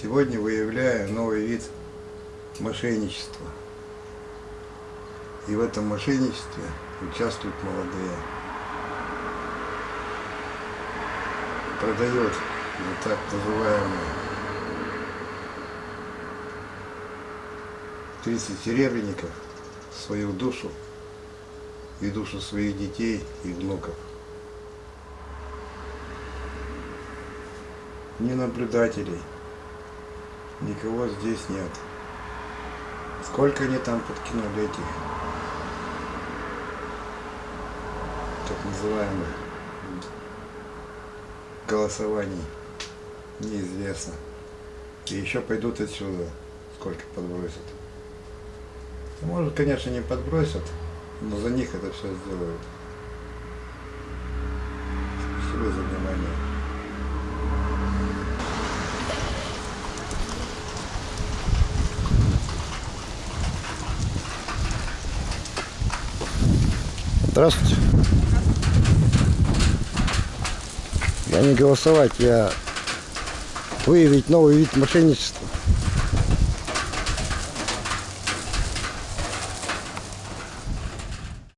Сегодня выявляю новый вид мошенничества. И в этом мошенничестве участвуют молодые. Продает за так называемые 30 серебряников свою душу и душу своих детей и внуков. Ни наблюдателей, никого здесь нет. Сколько они там подкинули этих так называемых голосований, неизвестно. И еще пойдут отсюда, сколько подбросят. Может, конечно, не подбросят, но за них это все сделают. Спасибо за внимание. Здравствуйте. Я не голосовать, я выявить новый вид мошенничества.